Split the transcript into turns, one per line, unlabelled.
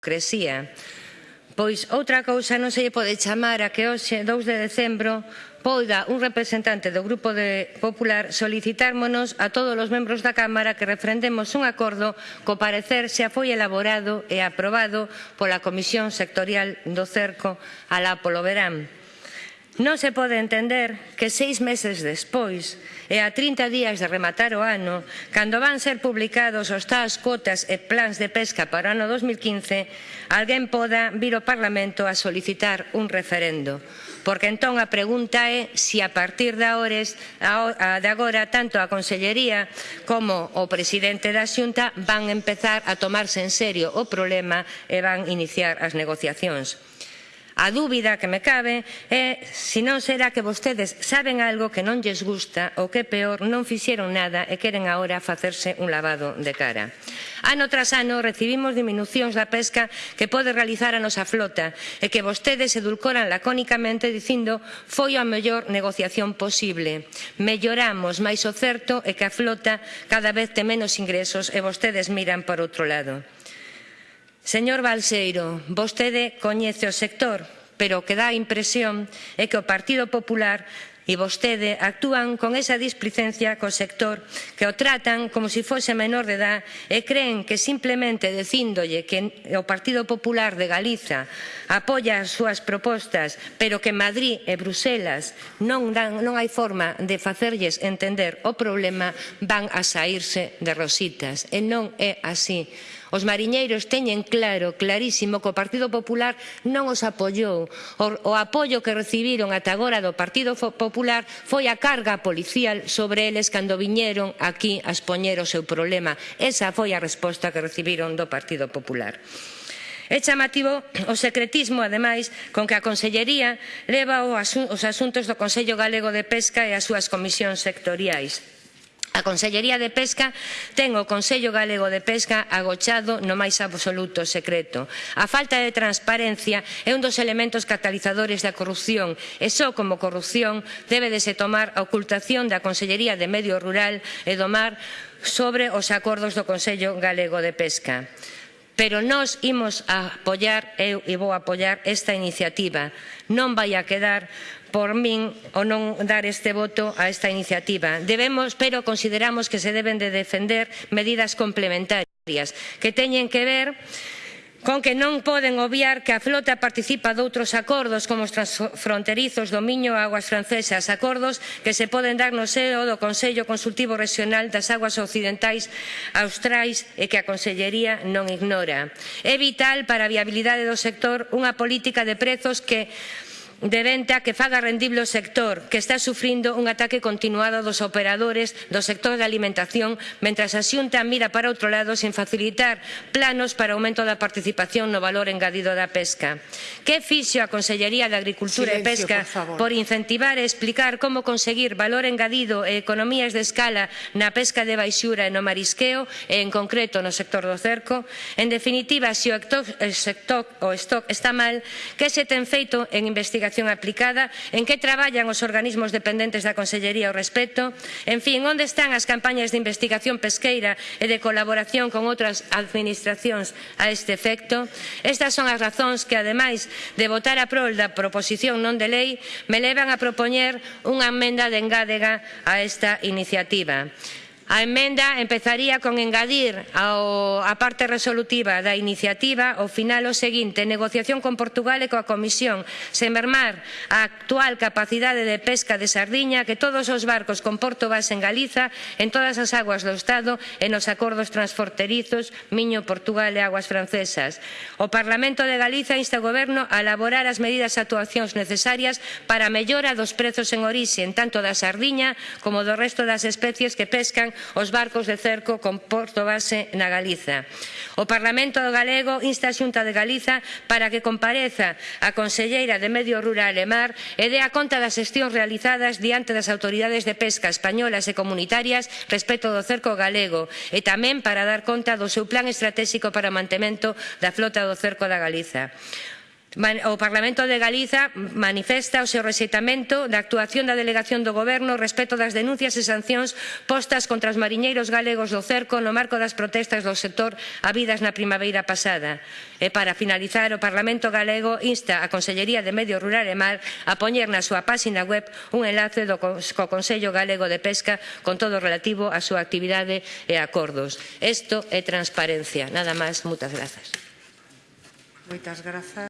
hipocresía. Pois outra cousa non se lle pode chamar a que hoxe, 2 de decembro, poida un representante do Grupo de Popular solicitármonos a todos os membros da Cámara que refrendemos un acordo co parecer xa foi elaborado e aprobado pola Comisión Sectorial do Cerco alá polo verán Non se pode entender que seis meses despois e a 30 días de rematar o ano, cando van ser publicados os tás cotas e plans de pesca para o ano 2015, alguén poda vir ao Parlamento a solicitar un referendo. Porque entón a pregunta é se a partir de, ahores, de agora tanto a Consellería como o presidente da Xunta van empezar a tomarse en serio o problema e van iniciar as negociacións. A dúbida que me cabe é se non será que vostedes saben algo que non lles gusta ou que peor non fixeron nada e queren agora facerse un lavado de cara. Ano tras ano recibimos diminucións da pesca que pode realizar a nosa flota e que vostedes edulcoran lacónicamente dicindo foi a mellor negociación posible. Melloramos, mais o certo é que a flota cada vez ten menos ingresos e vostedes miran por outro lado. Señor Balseiro, vostede coñece o sector, pero o que dá a impresión é que o Partido Popular e vostede actúan con esa displicencia co sector que o tratan como se si fose menor de edad e creen que simplemente dicíndolle que o Partido Popular de Galiza apoia as súas propostas pero que Madrid e Bruselas non, dan, non hai forma de facerlles entender o problema van a saírse de rositas. E non é así. Os mariñeiros teñen claro, clarísimo, que o Partido Popular non os apoiou. O, o apoio que recibiron ata agora do Partido Popular foi a carga policial sobre eles cando viñeron aquí a expoñer o seu problema. Esa foi a resposta que recibiron do Partido Popular. É chamativo o secretismo, ademais, con que a Consellería leva os asuntos do Consello Galego de Pesca e as súas comisións sectoriais. A Consellería de Pesca ten o Consello Galego de Pesca agochado no máis absoluto secreto. A falta de transparencia é un dos elementos catalizadores da corrupción e só como corrupción débedese tomar a ocultación da Consellería de Medio Rural e do Mar sobre os acordos do Consello Galego de Pesca. Pero nós imos a apoiar, eu e vou apoiar esta iniciativa. Non vai a quedar por min o non dar este voto a esta iniciativa. Debemos, pero consideramos que se deben de defender medidas complementarias que teñen que ver con que non poden obviar que a flota participa doutros acordos como os transfronterizos do Miño a Aguas Francesas, acordos que se poden dar no seo do Consello Consultivo Regional das Aguas Occidentais Austrais e que a Consellería non ignora. É vital para a viabilidade do sector unha política de prezos que de venta que faga rendible o sector que está sufrindo un ataque continuado dos operadores do sector da alimentación mentras a Xunta mira para outro lado sen facilitar planos para o aumento da participación no valor engadido da pesca. Que fixo a Consellería de Agricultura Silencio, e Pesca por, por incentivar e explicar como conseguir valor engadido e economías de escala na pesca de baixura e no marisqueo e en concreto no sector do cerco? En definitiva, se o, o, sector, o stock está mal, que se ten feito en investigación Investigación Aplicada, en que traballan os organismos dependentes da Consellería ao respecto, en fin, onde están as campañas de investigación pesqueira e de colaboración con outras administracións a este efecto. Estas son as razóns que, ademais de votar a prol da proposición non de lei, me levan a propoñer unha enmenda de engádega a esta iniciativa. A emenda empezaría con engadir ao, a parte resolutiva da iniciativa ao final o seguinte, negociación con Portugal e coa Comisión, sen mermar a actual capacidade de pesca de sardiña que todos os barcos con porto base en Galiza, en todas as aguas do Estado e nos acordos transforterizos Miño, Portugal e aguas francesas. O Parlamento de Galiza insta o Goberno a elaborar as medidas e actuacións necesarias para a mellora dos prezos en orixe, en tanto da sardiña como do resto das especies que pescan os barcos de cerco con porto base na Galiza. O Parlamento galego insta a Xunta de Galiza para que compareza a Conselleira de Medio Rural e Mar e dé a conta das xestións realizadas diante das autoridades de pesca españolas e comunitarias respecto do cerco galego e tamén para dar conta do seu plan estratégico para o mantemento da flota do cerco da Galiza. O Parlamento de Galiza manifesta o seu rexeitamento da actuación da delegación do Goberno respecto das denuncias e sancións postas contra os mariñeiros galegos do cerco no marco das protestas do sector habidas na primavera pasada. E para finalizar, o Parlamento galego insta a Consellería de Medio Rural e Mar a poñer na súa páxina web un enlace do co Consello Galego de Pesca con todo relativo á súa actividade e acordos. Isto é transparencia. Nada máis, moitas grazas.
Moitas grazas.